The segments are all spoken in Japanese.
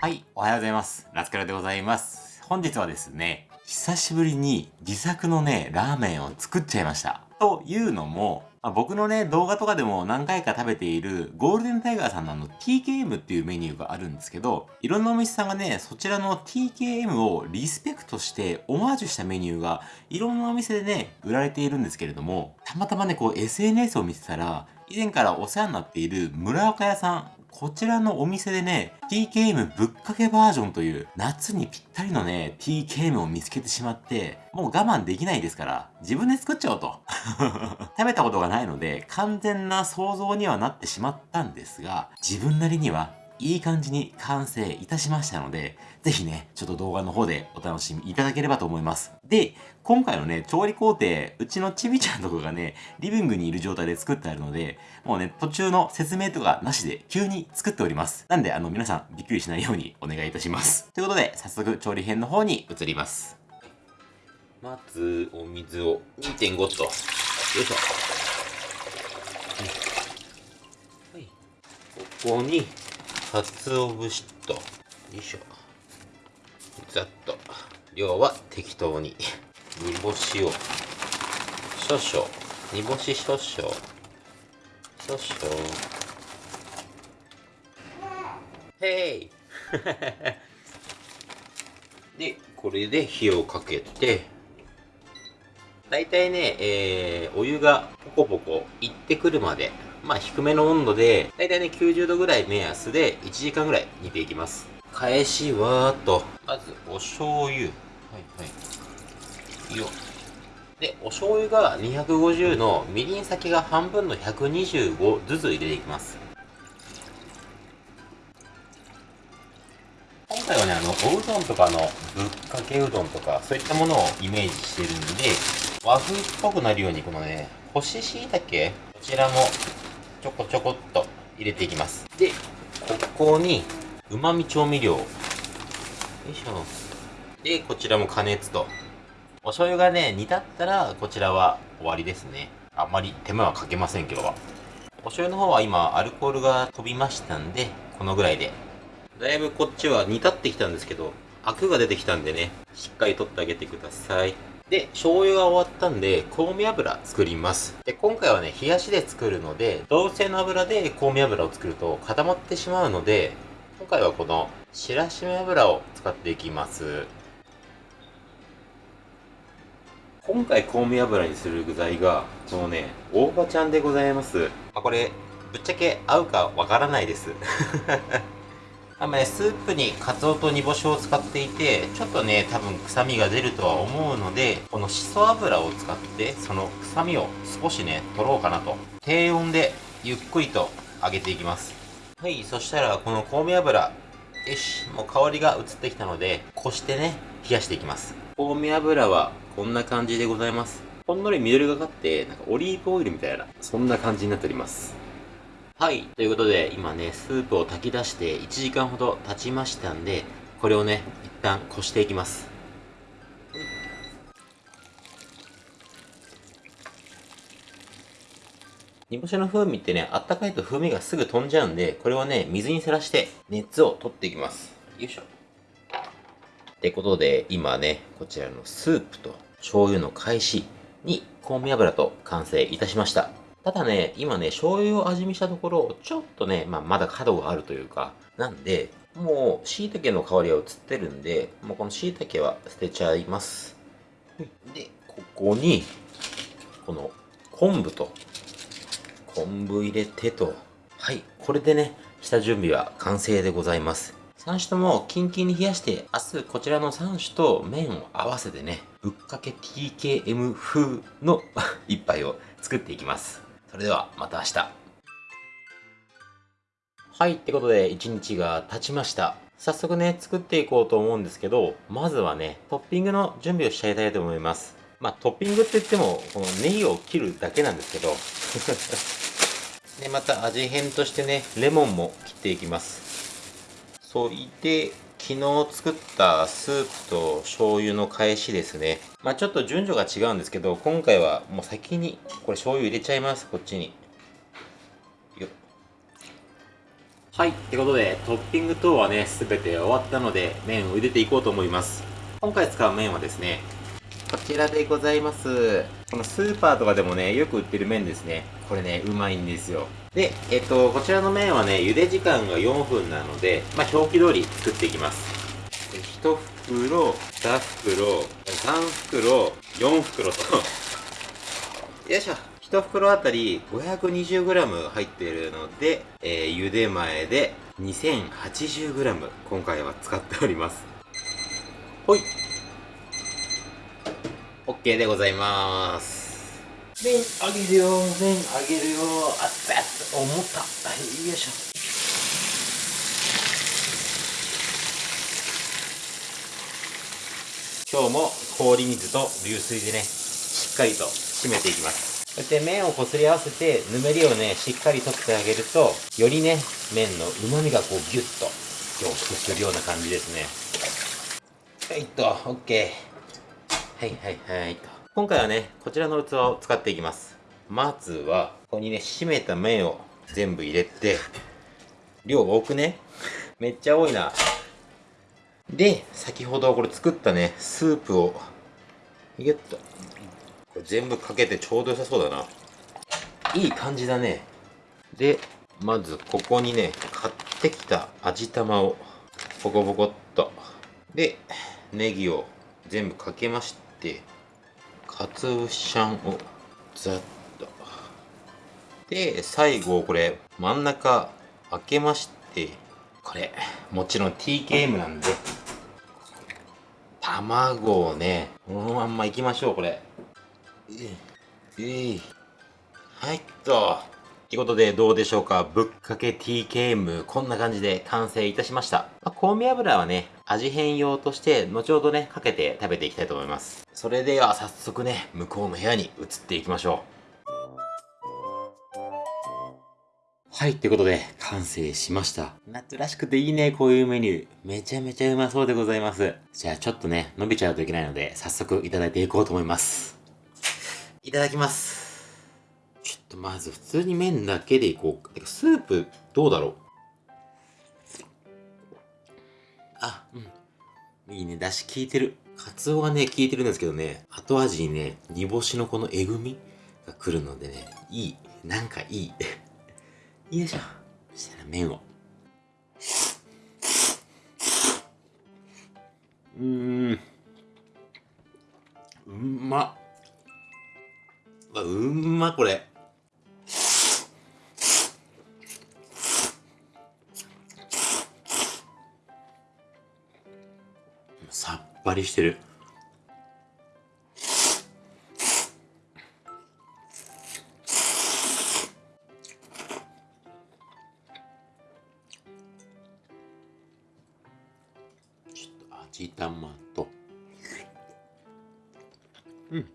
はい、おはようございます。ラスカルでございます。本日はですね、久しぶりに自作のね、ラーメンを作っちゃいました。というのも、まあ、僕のね、動画とかでも何回か食べているゴールデンタイガーさんのの TKM っていうメニューがあるんですけど、いろんなお店さんがね、そちらの TKM をリスペクトしてオマージュしたメニューがいろんなお店でね、売られているんですけれども、たまたまね、こう SNS を見てたら、以前からお世話になっている村岡屋さん、こちらのお店でね、TKM ぶっかけバージョンという夏にぴったりのね、TKM を見つけてしまって、もう我慢できないですから、自分で作っちゃおうと。食べたことがないので、完全な想像にはなってしまったんですが、自分なりにはいい感じに完成いたしましたので、ぜひね、ちょっと動画の方でお楽しみいただければと思います。で、今回のね、調理工程、うちのちびちゃんとかがね、リビングにいる状態で作ってあるので、もうね、途中の説明とかなしで急に作っております。なんで、あの、皆さんびっくりしないようにお願いいたします。ということで、早速調理編の方に移ります。まず、お水を2.5と、よいしょ。はい。ここに、鰹節と、よいしょ。ざっと。量は適当に。煮干しを、少々。煮干し少々。少々。へい で、これで火をかけて、だいたいね、えー、お湯がポコポコいってくるまでまあ低めの温度で、だいたいね90度ぐらい目安で1時間ぐらい煮ていきます。返しはーと、まずお醤油。はいはい。よで、お醤油が250のみりん先が半分の125ずつ入れていきます。今回はね、あの、おうどんとかのぶっかけうどんとか、そういったものをイメージしてるんで、和風っぽくなるように、このね、干し椎茸、こちらもちょこちょこっと入れていきます。でここにうまみ調味料。よいしょ。でこちらも加熱と。お醤油がね煮立ったらこちらは終わりですね。あんまり手間はかけません今日は。お醤油の方は今アルコールが飛びましたんでこのぐらいで。だいぶこっちは煮立ってきたんですけどアクが出てきたんでねしっかり取ってあげてくださいで、醤油が終わったんで、香味油作ります。で、今回はね、冷やしで作るので、同性の油で香味油を作ると固まってしまうので、今回はこの白しめ油を使っていきます。今回香味油にする具材が、このね、大葉ちゃんでございます。あ、これ、ぶっちゃけ合うかわからないです。あまね、スープにカツオと煮干しを使っていて、ちょっとね、多分臭みが出るとは思うので、このしそ油を使って、その臭みを少しね、取ろうかなと。低温でゆっくりと揚げていきます。はい、そしたらこの香味油、よし、もう香りが移ってきたので、こしてね、冷やしていきます。香味油はこんな感じでございます。ほんのり緑がかって、なんかオリーブオイルみたいな、そんな感じになっております。はい。ということで、今ね、スープを炊き出して1時間ほど経ちましたんで、これをね、一旦こしていきます。煮干しの風味ってね、あったかいと風味がすぐ飛んじゃうんで、これをね、水にさらして熱を取っていきます。よいしょ。ってことで、今ね、こちらのスープと醤油の返しに香味油と完成いたしました。ただね、今ね、醤油を味見したところ、ちょっとね、まあ、まだ角があるというか、なんで、もう、椎茸の香りは移ってるんで、もうこの椎茸は捨てちゃいます。で、ここに、この昆布と、昆布入れてと、はい、これでね、下準備は完成でございます。3種ともキンキンに冷やして、明日こちらの3種と麺を合わせてね、ぶっかけ TKM 風の 一杯を作っていきます。それではまた明日。はい、ってことで1日が経ちました。早速ね、作っていこうと思うんですけど、まずはね、トッピングの準備をしちゃいたいと思います。まあ、トッピングって言っても、このネギを切るだけなんですけど、で、また味変としてね、レモンも切っていきます。そいで、昨日作ったスープと醤油の返しですね。まあちょっと順序が違うんですけど、今回はもう先にこれ醤油入れちゃいます、こっちに。よはいってことでトッピング等はね全て終わったので麺を茹でていこうと思います。今回使う麺はですねこちらでございます。このスーパーとかでもねよく売ってる麺ですね。これねうまいんですよ。でえっとこちらの麺はね茹で時間が4分なのでまあ表記通り作っていきます。1袋2袋3袋4袋と。よいしょ。1袋あたり 520g 入っているので、えー、茹で前で 2080g 今回は使っております。ほい。OK でございます。麺あげるよ麺あげるよあっつ思ったはいよいしょ今日も氷水と流水でねしっかりと締めていきますそして麺をこすり合わせて、ぬめりをね、しっかり取ってあげると、よりね、麺の旨味がこうギュッと凝縮するような感じですね。はいと、OK。はいはいはいと。今回はね、こちらの器を使っていきます。まずは、ここにね、締めた麺を全部入れて、量多くね。めっちゃ多いな。で、先ほどこれ作ったね、スープを、ギュッとこれ全部かけてちょうど良さそうだな。いい感じだね。で、まずここにね、買ってきた味玉をポコポコっと。で、ネギを全部かけまして、かつぶしゃんをざっと。で、最後これ真ん中開けまして、これ、もちろん TKM なんで、卵をね、このまんまいきましょう、これ。えい。はいっと。ということでどうでしょうか？ぶっかけ TKM こんな感じで完成いたしました。まあ、香味油はね、味変用として後ほどね、かけて食べていきたいと思います。それでは早速ね、向こうの部屋に移っていきましょう。はい、ということで、完成しました。夏らしくていいね、こういうメニュー。めちゃめちゃうまそうでございます。じゃあちょっとね、伸びちゃうといけないので、早速いただいていこうと思います。いただきます。まず普通に麺だけでいこう。かスープどうだろう？あ、うん。いいね。だし効いてる。カツオがね、効いてるんですけどね、後味にね、煮干しのこのえぐみが来るのでね、いい。なんかいい。よいしょ。そしたら麺を。うーん。うまっ。うんま、これ。ぱりしてる。ちょっと味玉と。うん。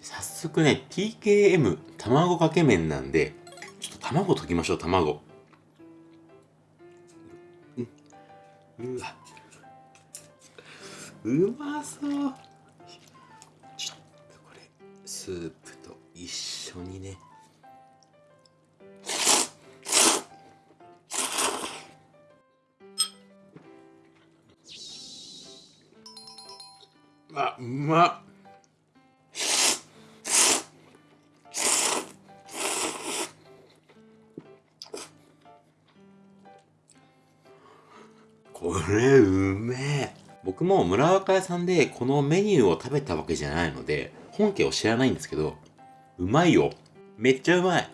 早速ね、TKM 卵かけ麺なんで、ちょっと卵溶きましょう、卵。うまそう。ちょっとこれ、スープと一緒にね。あ、うまっ。僕も村若屋さんでこのメニューを食べたわけじゃないので本家を知らないんですけどうまいよ。めっちゃうまい。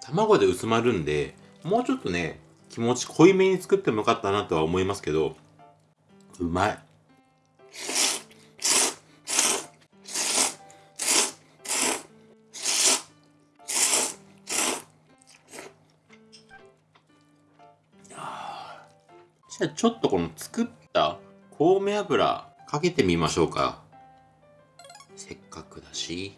卵で薄まるんでもうちょっとね気持ち濃いめに作ってもよかったなとは思いますけどうまい。じゃあちょっとこの作った香味油かけてみましょうか。せっかくだし。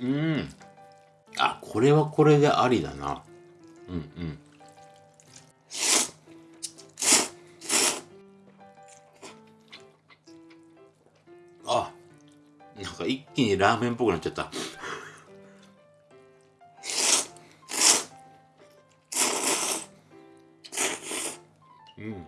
うん。うん。あ、これはこれでありだな。うんうん。なんか一気にラーメンっぽくなっちゃった。うん。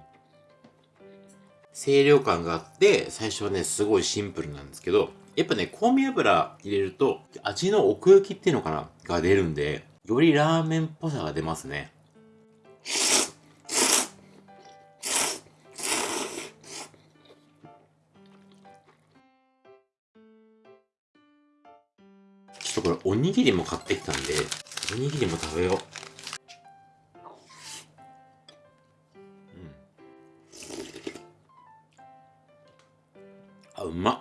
清涼感があって、最初はね、すごいシンプルなんですけど、やっぱね、香味油入れると、味の奥行きっていうのかな？が出るんで、よりラーメンっぽさが出ますね。ょっとこれおにぎりも買ってきたんで、おにぎりも食べよう。うんあ、うまっ。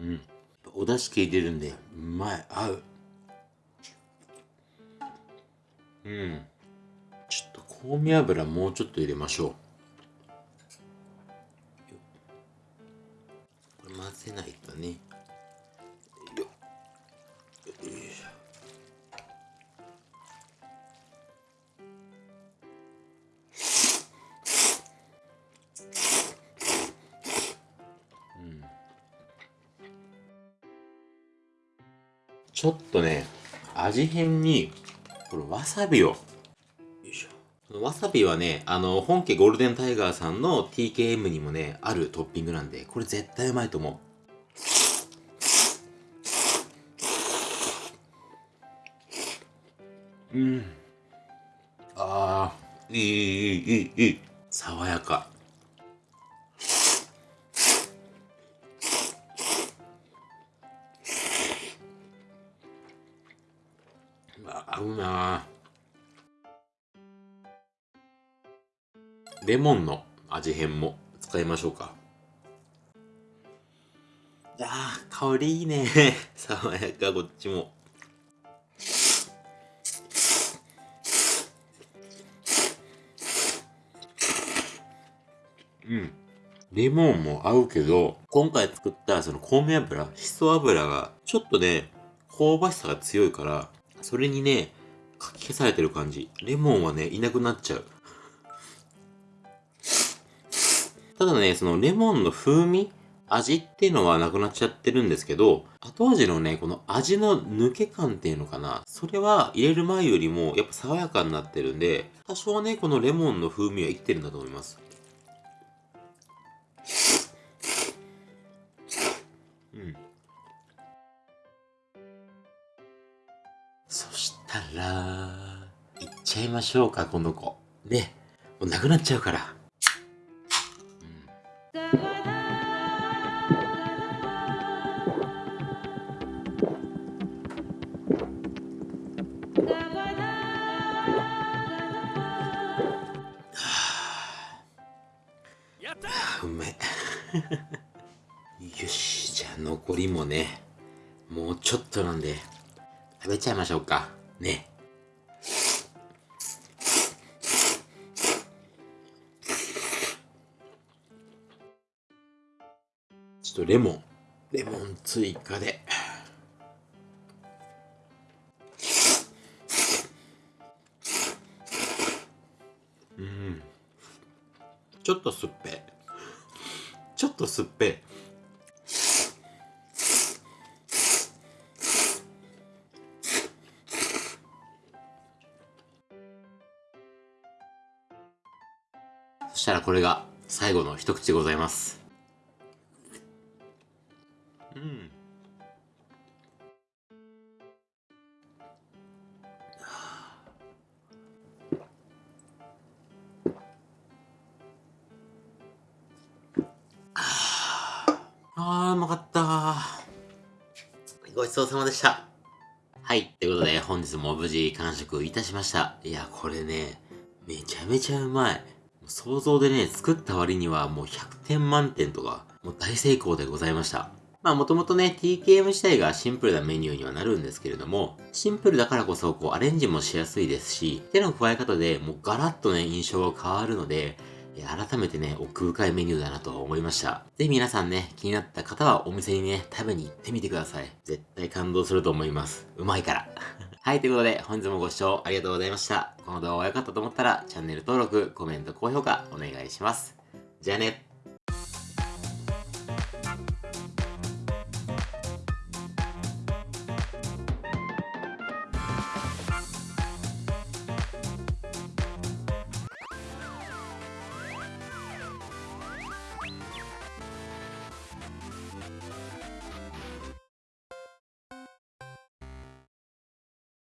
うん。お出汁効いてるんで、うまい。合う。うん。ちょっと香味油もうちょっと入れましょう。これ混ぜないとね。ちょっとね、味変に、これわさびを、よいしょ。わさびはね、あの、本家ゴールデンタイガーさんの TKM にもね、あるトッピングなんで、これ絶対うまいと思う。うん。ああ、いい、いい、いい、いい。爽やか。合うなレモンの味変も使いましょうかあー香りいいね 爽やかこっちもうんレモンも合うけど、今回作ったその香味油、しそ油がちょっとね、香ばしさが強いから、それにね、かき消されてる感じ。レモンはね、いなくなっちゃう。ただね、そのレモンの風味味っていうのはなくなっちゃってるんですけど、後味のね、この味の抜け感っていうのかな。それは入れる前よりもやっぱ爽やかになってるんで、多少ね、このレモンの風味は生きてるんだと思います。うん。そしたら、行っちゃいましょうか、この子。ね、もうなくなっちゃうから。うんね、もうちょっとなんで、食べちゃいましょうか。ね。ちょっとレモン、レモン追加で。うん。ちょっと酸っぱい。ちょっと酸っぱい。そしたらこれが最後の一口でございます。うん。あー、うまかった。ごちそうさまでした。はい。ということで、本日も無事完食いたしました。いや、これね、めちゃめちゃうまい。想像でね、作った割にはもう100点満点とか、もう大成功でございました。まあもともとね、TKM 自体がシンプルなメニューにはなるんですけれども、シンプルだからこそこうアレンジもしやすいですし、手の加え方でもうガラッとね、印象が変わるので、改めてね、奥深いメニューだなと思いました。ぜひ皆さんね、気になった方はお店にね、食べに行ってみてください。絶対感動すると思います。うまいから。はい、ということで、本日もご視聴ありがとうございました。この動画が良かったと思ったら、チャンネル登録、コメント、高評価、お願いします。じゃあね。